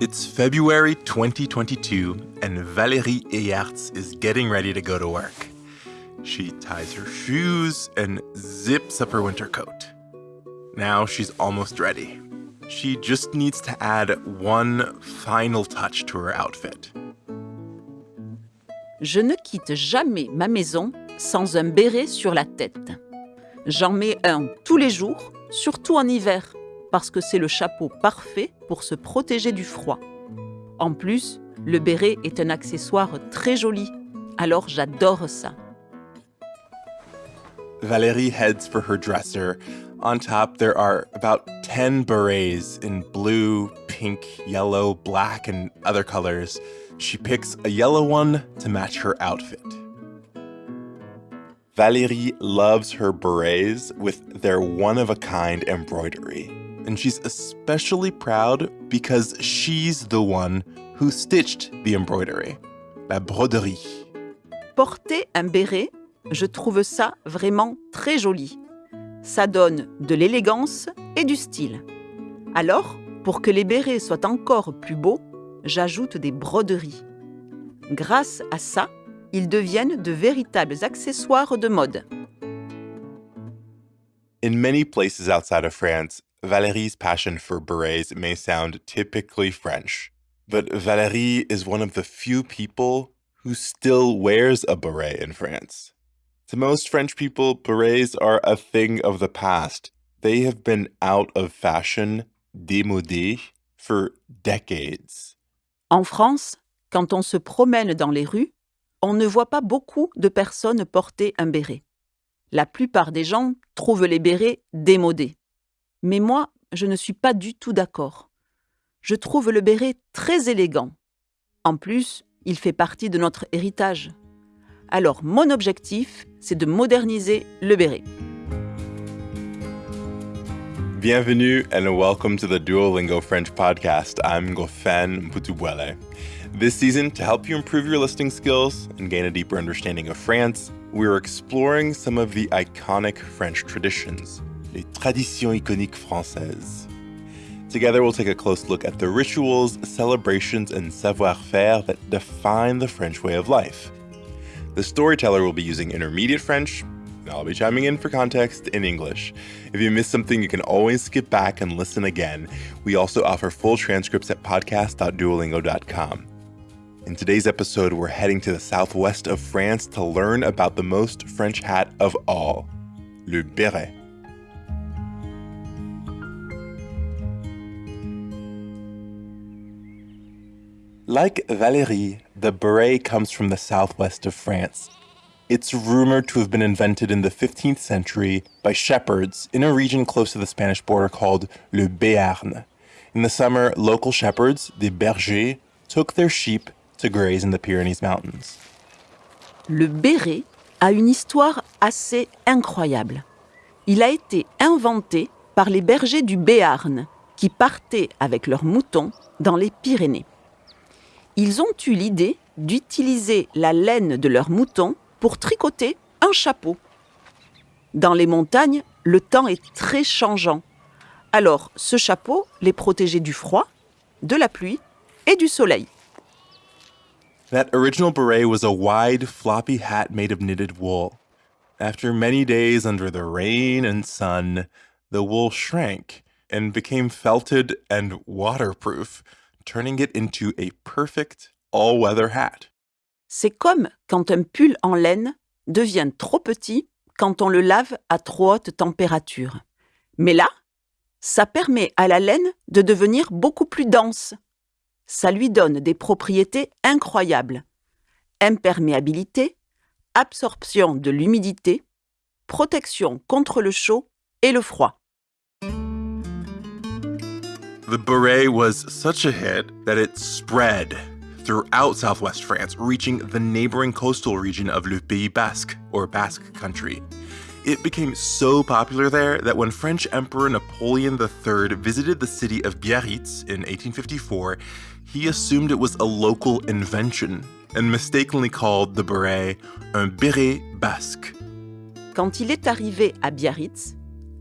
It's February 2022, and Valérie Eyarts is getting ready to go to work. She ties her shoes and zips up her winter coat. Now she's almost ready. She just needs to add one final touch to her outfit. Je ne quitte jamais ma maison sans un béret sur la tête. J'en mets un tous les jours, surtout en hiver, parce que c'est le chapeau parfait pour se protéger du froid. En plus, le béret est un accessoire très joli, alors j'adore ça. Valérie heads for her dresser. On top, there are about 10 berets in blue, pink, yellow, black, and other colors. She picks a yellow one to match her outfit. Valérie loves her berets with their one of a kind embroidery. And she's especially proud because she's the one who stitched the embroidery. La broderie. Porter un béret, je trouve ça vraiment très joli. Ça donne de l'élégance et du style. Alors, pour que les bérets soient encore plus beaux, j'ajoute des broderies. Grâce à ça, ils deviennent de véritables accessoires de mode. In many places outside of France, Valérie's passion for berets may sound typically French. But Valérie is one of the few people who still wears a beret in France. To most French people, berets are a thing of the past. They have been out of fashion, démodés, for decades. En France, quand on se promène dans les rues, on ne voit pas beaucoup de personnes porter un béret. La plupart des gens trouvent les bérets démodés. Mais moi, je ne suis pas du tout d'accord. Je trouve le béret très élégant. En plus, il fait partie de notre héritage. Alors mon objectif, c'est de moderniser le béret. Bienvenue and welcome to the Duolingo French podcast. I'm Gofen Mputubuele. This season, to help you improve your listening skills and gain a deeper understanding of France, we're exploring some of the iconic French traditions, les traditions iconiques françaises. Together, we'll take a close look at the rituals, celebrations, and savoir faire that define the French way of life. The storyteller will be using intermediate French. and I'll be chiming in for context in English. If you miss something, you can always skip back and listen again. We also offer full transcripts at podcast.duolingo.com. In today's episode, we're heading to the southwest of France to learn about the most French hat of all, le béret. Like Valérie, the beret comes from the southwest of France. It's rumored to have been invented in the 15th century by shepherds in a region close to the Spanish border called Le Béarn. In the summer, local shepherds, the bergers, took their sheep to graze in the Pyrenees Mountains. Le béret a une histoire assez incroyable. Il a été inventé par les bergers du Béarn qui partaient avec leurs moutons dans les Pyrénées. Ils ont eu l'idée d'utiliser la laine de leurs moutons pour tricoter un chapeau. Dans les montagnes, le temps est très changeant. Alors, ce chapeau les protégeait du froid, de la pluie et du soleil. That original beret was a wide, floppy hat made of knitted wool. After many days under the rain and sun, the wool shrank and became felted and waterproof, turning it into a perfect all weather hat. C'est comme quand un pull en laine devient trop petit quand on le lave à trop haute température. Mais là, ça permet à la laine de devenir beaucoup plus dense. Ça lui donne des propriétés incroyables. Imperméabilité, absorption de l'humidité, protection contre le chaud et le froid. The beret was such a hit that it spread throughout southwest France, reaching the neighboring coastal region of Le Pays Basque, or Basque Country. It became so popular there that when French Emperor Napoleon III visited the city of Biarritz in 1854, he assumed it was a local invention and mistakenly called the beret un béret basque. Quand il est arrivé à Biarritz,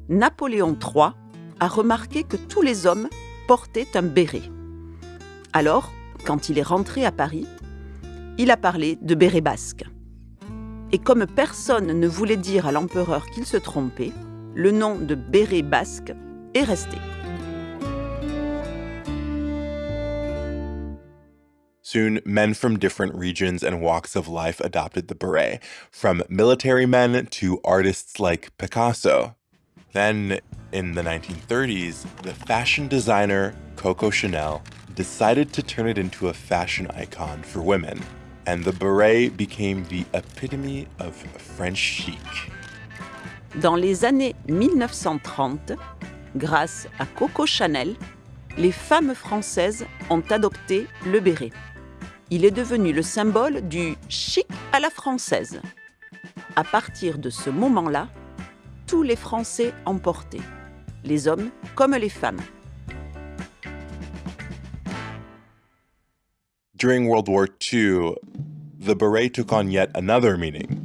Napoléon III a remarqué que tous les hommes portaient un béret. Alors, quand il est rentré à Paris, il a parlé de béret basque. Et comme personne ne voulait dire à l'empereur qu'il se trompait, le nom de béret basque est resté. Soon, men from different regions and walks of life adopted the beret, from military men to artists like Picasso. Then, in the 1930s, the fashion designer Coco Chanel decided to turn it into a fashion icon for women, and the beret became the epitome of French chic. Dans les années 1930, grâce à Coco Chanel, les femmes françaises ont adopté le béret. Il est devenu le symbole du chic à la française. À partir de ce moment-là, tous les Français portaient, les hommes comme les femmes. During World War II, the beret took on yet another meaning.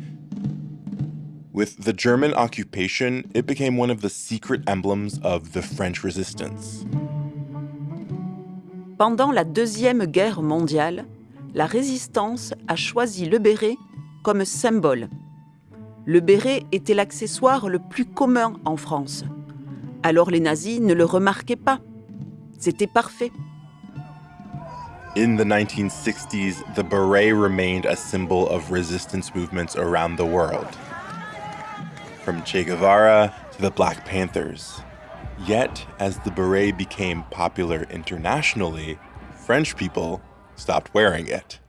With the German occupation, it became one of the secret emblems of the French resistance. Pendant la Deuxième Guerre mondiale, la résistance a choisi le béret comme symbole. Le béret était l'accessoire le plus commun en France. Alors les nazis ne le remarquaient pas. C'était parfait. In the 1960s, the beret remained a symbol of resistance movements around the world. From Che Guevara to the Black Panthers. Yet, as the beret became popular internationally, French people stopped wearing it.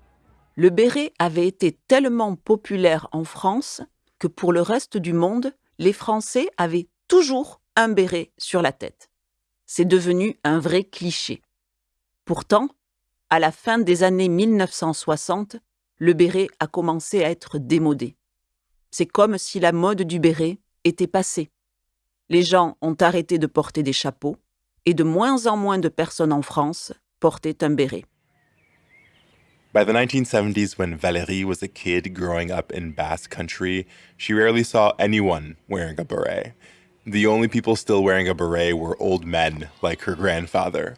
Le béret avait été tellement populaire en France que pour le reste du monde, les Français avaient toujours un béret sur la tête. C'est devenu un vrai cliché. Pourtant, à la fin des années 1960, le béret a commencé à être démodé. C'est comme si la mode du béret était passée. Les gens ont arrêté de porter des chapeaux et de moins en moins de personnes en France portaient un béret. By the 1970s, when Valérie was a kid growing up in Basque country, she rarely saw anyone wearing a beret. The only people still wearing a beret were old men like her grandfather.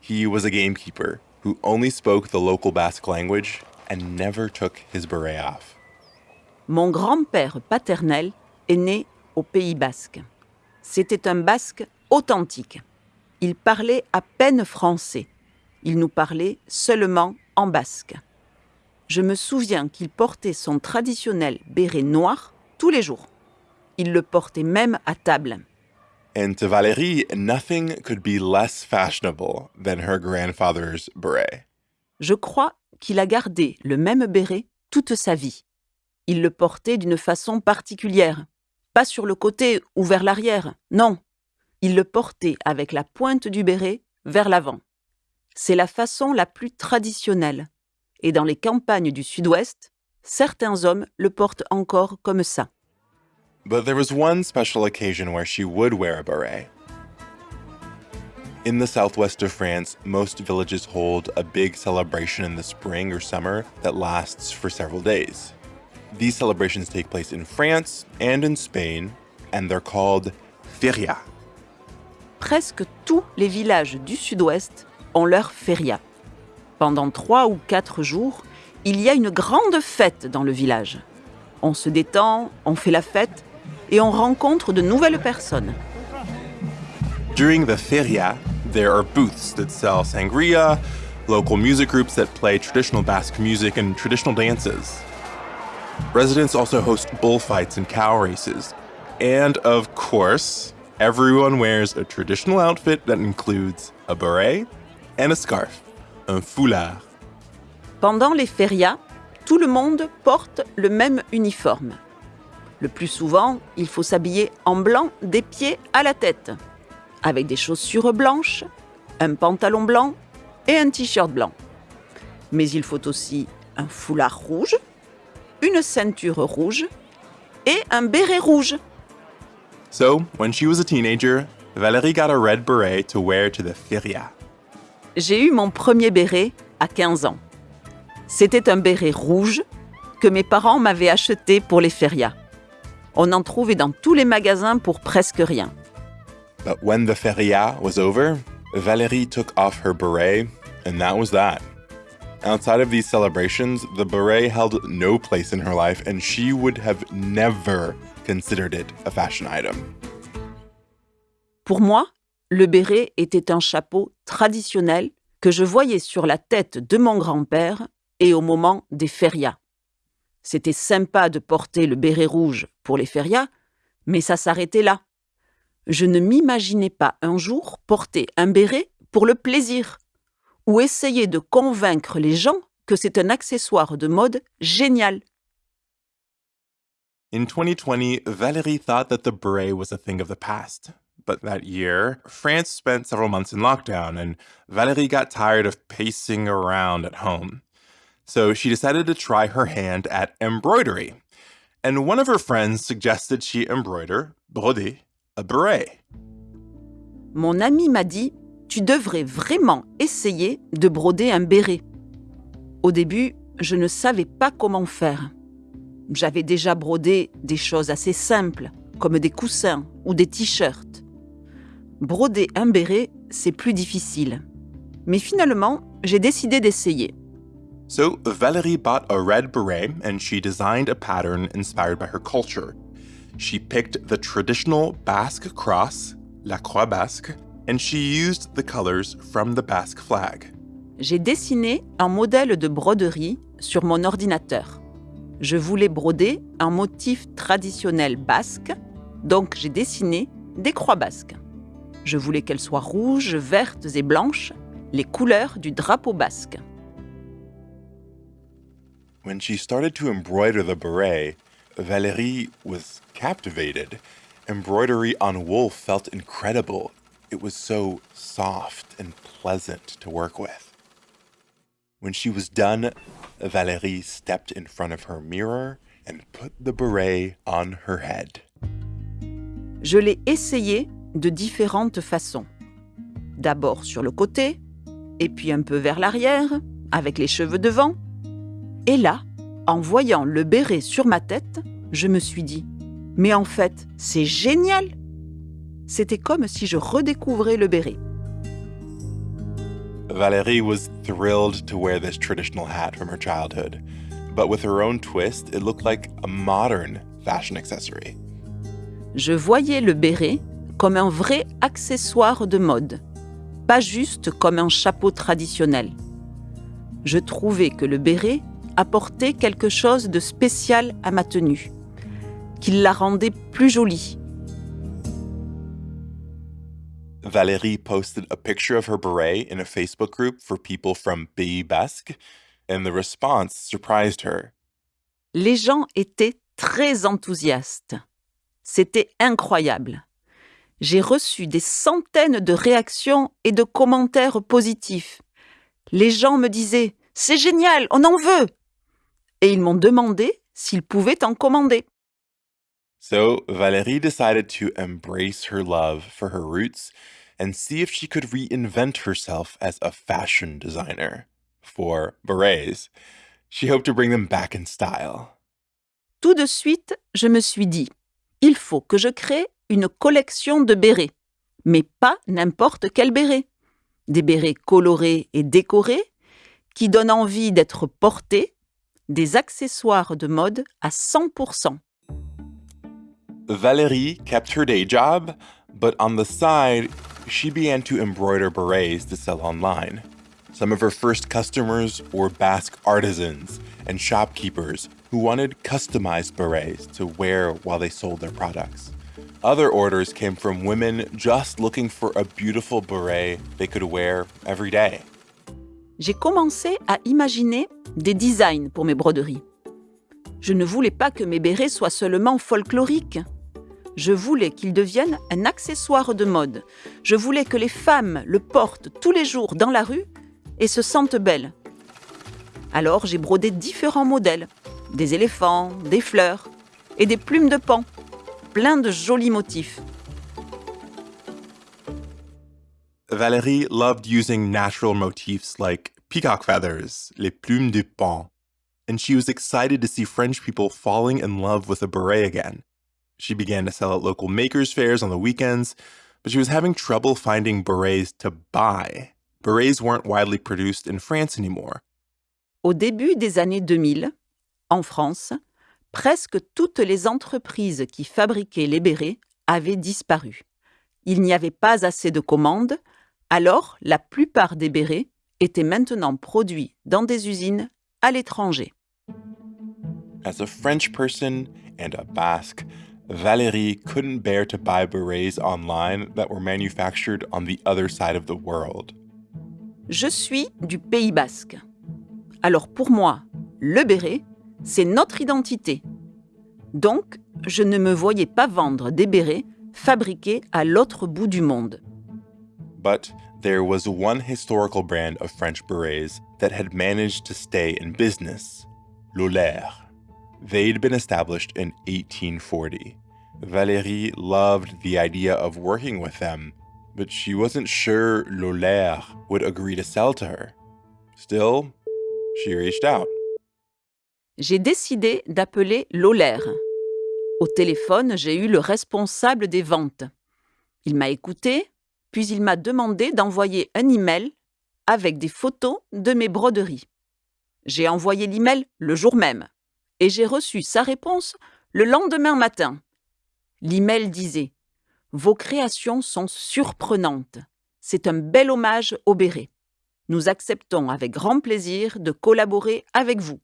He was a gamekeeper who only spoke the local Basque language and never took his beret off. Mon grand-père paternel est né au Pays basque. C'était un basque authentique. Il parlait à peine français. Il nous parlait seulement en basque. Je me souviens qu'il portait son traditionnel béret noir tous les jours. Il le portait même à table. And to Valérie, nothing could be less fashionable than her grandfather's beret. Je crois qu'il a gardé le même béret toute sa vie. Il le portait d'une façon particulière, pas sur le côté ou vers l'arrière, non. Il le portait avec la pointe du béret vers l'avant. C'est la façon la plus traditionnelle. Et dans les campagnes du sud-ouest, certains hommes le portent encore comme ça. But there was one special occasion where she would wear a beret. In the southwest of France, most villages hold a big celebration in the spring or summer that lasts for several days. These celebrations take place in France and in Spain, and they're called feria. Presque tous les villages du sud-ouest ont leur feria. Pendant trois ou quatre jours, il y a une grande fête dans le village. On se détend, on fait la fête et on rencontre de nouvelles personnes. During the feria, there are booths that sell sangria, local music groups that play traditional Basque music and traditional dances. Residents also host bullfights and cow races. And of course, everyone wears a traditional outfit that includes a beret and a scarf, un foulard. Pendant les férias, tout le monde porte le même uniforme. Le plus souvent, il faut s'habiller en blanc des pieds à la tête, avec des chaussures blanches, un pantalon blanc et un t-shirt blanc. Mais il faut aussi un foulard rouge, une ceinture rouge et un béret rouge. So, when she was a teenager, Valérie got a red beret to wear to the feria. J'ai eu mon premier béret à 15 ans. C'était un béret rouge que mes parents m'avaient acheté pour les férias. On en trouvait dans tous les magasins pour presque rien. But when the feria was over, Valérie took off her beret And that was that. Outside of these celebrations, the beret held no place in her life, and she would have never considered it a fashion item. Pour moi, le béret était un chapeau traditionnel que je voyais sur la tête de mon grand-père et au moment des férias. C'était sympa de porter le béret rouge pour les férias, mais ça s'arrêtait là. Je ne m'imaginais pas un jour porter un béret pour le plaisir ou essayer de convaincre les gens que c'est un accessoire de mode génial. In 2020, Valérie thought that the beret was a thing of the past. But that year, France spent several months in lockdown, and Valérie got tired of pacing around at home. So she decided to try her hand at embroidery. And one of her friends suggested she embroider, broder, a beret. Mon ami m'a dit Tu devrais vraiment essayer de broder un béret. Au début, je ne savais pas comment faire. J'avais déjà brodé des choses assez simples, comme des coussins ou des t-shirts. Broder un béret, c'est plus difficile. Mais finalement, j'ai décidé d'essayer. So Valérie bought a red beret and she designed a pattern inspired by her culture. She picked the traditional Basque cross, la croix basque, and she used the colors from the Basque flag. J'ai dessiné un modèle de broderie sur mon ordinateur. Je voulais broder un motif traditionnel basque, donc j'ai dessiné des croix basques. Je voulais qu'elles soient rouges, vertes et blanches, les couleurs du drapeau basque. When she started to embroider the beret, Valérie was captivated. Embroidery on wool felt incredible. It was so soft and pleasant to work with. When she was done, Valérie stepped in front of her mirror and put the beret on her head. Je l'ai essayé de différentes façons. D'abord sur le côté, et puis un peu vers l'arrière, avec les cheveux devant. Et là, en voyant le béret sur ma tête, je me suis dit, mais en fait, c'est génial C'était comme si je redécouvrais le béret. Valérie was thrilled to wear this traditional hat from her childhood, but with her own twist, it looked like a modern fashion accessory. Je voyais le béret comme un vrai accessoire de mode, pas juste comme un chapeau traditionnel. Je trouvais que le béret apportait quelque chose de spécial à ma tenue, qu'il la rendait plus jolie. Valérie posted a picture of her beret in a Facebook group for people from Pays Basque, and the response surprised her. Les gens étaient très enthousiastes. C'était incroyable. J'ai reçu des centaines de réactions et de commentaires positifs. Les gens me disaient C'est génial, on en veut Et ils m'ont demandé s'ils pouvaient en commander. So Valérie decided to embrace her love for her roots and see if she could reinvent herself as a fashion designer for berets. She hoped to bring them back in style. Tout de suite, je me suis dit Il faut que je crée une collection de bérets, mais pas n'importe quel béret. Des bérets colorés et décorés qui donnent envie d'être portés, des accessoires de mode à 100%. Valérie kept her day job, but on the side, she began to embroider berets to sell online. Some of her first customers were Basque artisans and shopkeepers who wanted customized berets to wear while they sold their products. Other orders came from women just looking for a beautiful beret they could wear every day. J'ai commencé à imaginer des designs pour mes broderies. Je ne voulais pas que mes bérets soient seulement folkloriques. Je voulais qu'ils deviennent un accessoire de mode. Je voulais que les femmes le portent tous les jours dans la rue et se sentent belles. Alors j'ai brodé différents modèles, des éléphants, des fleurs et des plumes de pan, plein de jolis motifs. Valérie loved using natural motifs like peacock feathers, les plumes de pan, and she was excited to see French people falling in love with a beret again. She began to sell at local makers fairs on the weekends, but she was having trouble finding berets to buy. berets weren't widely produced in France anymore. Au début des années 2000, en France, presque toutes les entreprises qui fabriquaient les bérets avaient disparu. Il n'y avait pas assez de commandes, alors la plupart des bérets étaient maintenant produits dans des usines à l'étranger. As a French person and a Basque, Valérie couldn't bear to buy berets online that were manufactured on the other side of the world. Je suis du Pays basque. Alors pour moi, le béret, c'est notre identité. Donc, je ne me voyais pas vendre des bérets fabriqués à l'autre bout du monde. But there was one historical brand of French berets that had managed to stay in business Lolaire. They'd been established in 1840. Valérie loved the idea of working with them, but she wasn't sure Lolaire would agree to sell to her. Still, she reached out. J'ai décidé d'appeler Lolaire. Au téléphone, j'ai eu le responsable des ventes. Il m'a écouté, puis il m'a demandé d'envoyer un email avec des photos de mes broderies. J'ai envoyé l'email le jour même et j'ai reçu sa réponse le lendemain matin. L'email disait Vos créations sont surprenantes. C'est un bel hommage au béret. Nous acceptons avec grand plaisir de collaborer avec vous.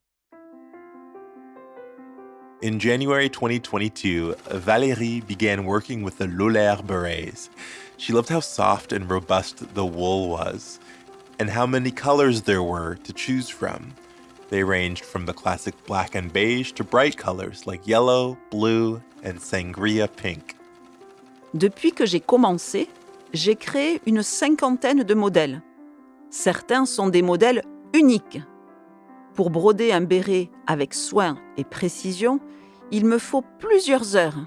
In January 2022, Valérie began working with the Lolaire berets. She loved how soft and robust the wool was, and how many colors there were to choose from. They ranged from the classic black and beige to bright colors like yellow, blue, and sangria pink. Depuis que j'ai commencé, j'ai créé une cinquantaine de modèles. Certains sont des modèles uniques. Pour broder un béret avec soin et précision, il me faut plusieurs heures.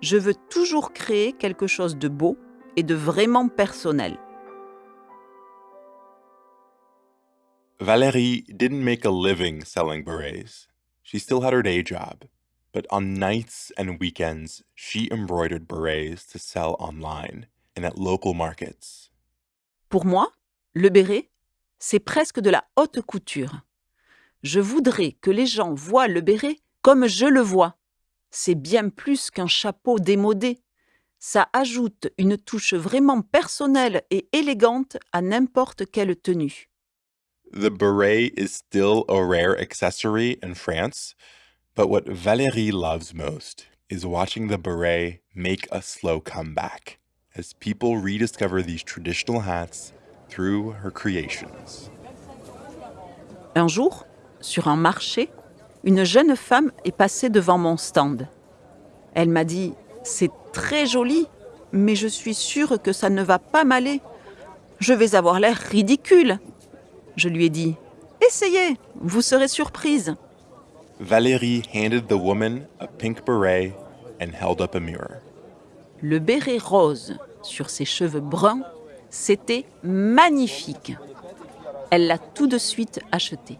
Je veux toujours créer quelque chose de beau et de vraiment personnel. Valérie didn't make a living selling berets. She still had her day job. But on nights and weekends, she embroidered berets to sell online and at local markets. Pour moi, le béret, c'est presque de la haute couture. Je voudrais que les gens voient le béret comme je le vois. C'est bien plus qu'un chapeau démodé. Ça ajoute une touche vraiment personnelle et élégante à n'importe quelle tenue. The beret is still a rare accessory in France, but what Valérie loves most is watching the beret make a slow comeback as people rediscover these traditional hats through her creations. Un jour, sur un marché, une jeune femme est passée devant mon stand. Elle m'a dit C'est très joli, mais je suis sûre que ça ne va pas m'aller. Je vais avoir l'air ridicule. Je lui ai dit Essayez, vous serez surprise. Valérie handed the woman a pink beret and held up a mirror. Le béret rose sur ses cheveux bruns, c'était magnifique. Elle l'a tout de suite acheté.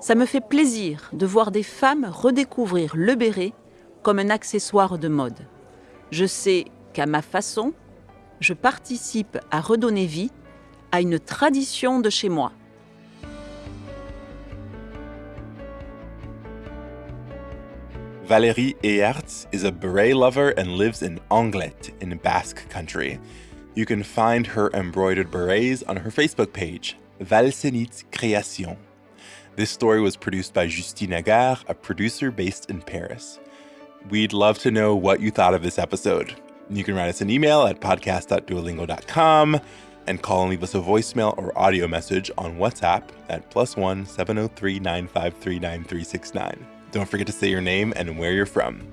Ça me fait plaisir de voir des femmes redécouvrir le béret comme un accessoire de mode. Je sais qu'à ma façon, je participe à redonner vie à une tradition de chez moi. Valérie Eerts is a beret lover and lives in Anglet in Basque country. You can find her embroidered berets on her Facebook page, Valsenit Création. This story was produced by Justine Agar, a producer based in Paris. We'd love to know what you thought of this episode. You can write us an email at podcast.duolingo.com and call and leave us a voicemail or audio message on WhatsApp at plus one 703 953 9369. Don't forget to say your name and where you're from.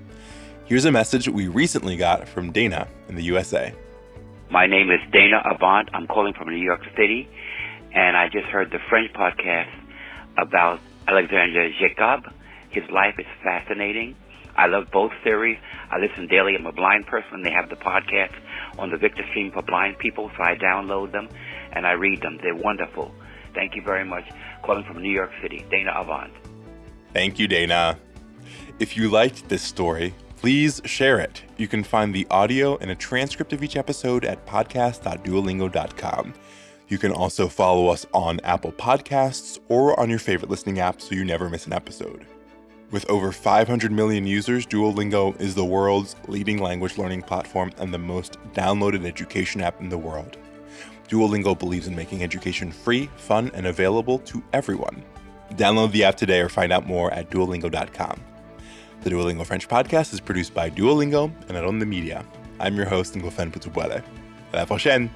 Here's a message we recently got from Dana in the USA. My name is Dana Avant. I'm calling from New York City, and I just heard the French podcast about Alexander Jacob. His life is fascinating. I love both series. I listen daily. I'm a blind person. They have the podcast on the Victor Stream for blind people, so I download them and I read them. They're wonderful. Thank you very much. Calling from New York City, Dana Avant. Thank you, Dana. If you liked this story, please share it. You can find the audio and a transcript of each episode at podcast.duolingo.com. You can also follow us on Apple Podcasts or on your favorite listening app so you never miss an episode. With over 500 million users, Duolingo is the world's leading language learning platform and the most downloaded education app in the world. Duolingo believes in making education free, fun, and available to everyone. Download the app today or find out more at duolingo.com. The Duolingo French podcast is produced by Duolingo and Aron the Media. I'm your host, Ngofan Putubuele. À la prochaine!